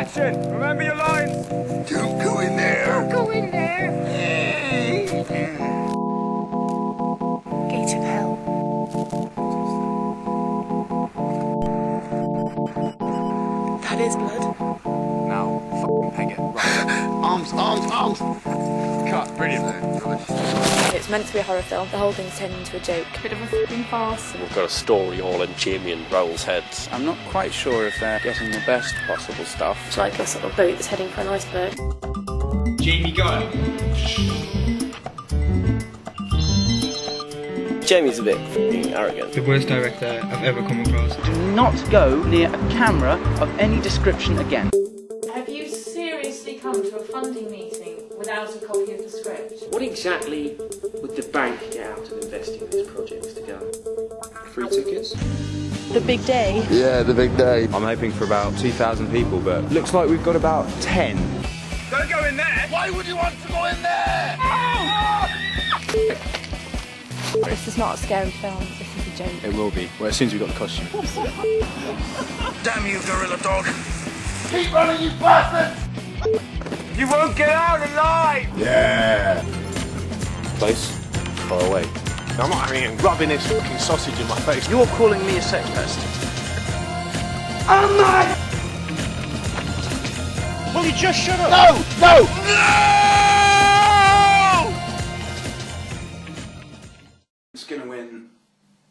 Action! Remember your lines! Don't go in there. Don't Go in there. Gate of hell. That is blood. Now, f***ing peg it. Right. Arms, arms, arms. Cut. Brilliant. It's meant to be a horror film. The whole thing's turned into a joke. Bit of a fucking farce. We've got a story all in Jamie and Raoul's heads. I'm not quite sure if they're getting the best possible stuff. It's like a sort of boat that's heading for an iceberg. Jamie, go. Jamie's a bit f***ing arrogant. the worst director I've ever come across. Do not go near a camera of any description again. Have you seriously come to a funding meeting without a copy of the script? What exactly would the bank get out of investing in this project, Mr. Gunn? Free tickets? The big day. Yeah, the big day. I'm hoping for about 2,000 people, but looks like we've got about 10. Don't go in there! Why would you want to go in there? This is not a scary film. This is a joke. It will be. Well, as soon as we've got the costume. Damn you, gorilla dog. Keep running, you bastard! You won't get out alive! Yeah! Place, far away. I'm not having it rubbing this fucking sausage in my face. You're calling me a sex pest. I'm not! Will you just shut up? No! No! No! It's gonna win,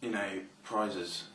you know, prizes.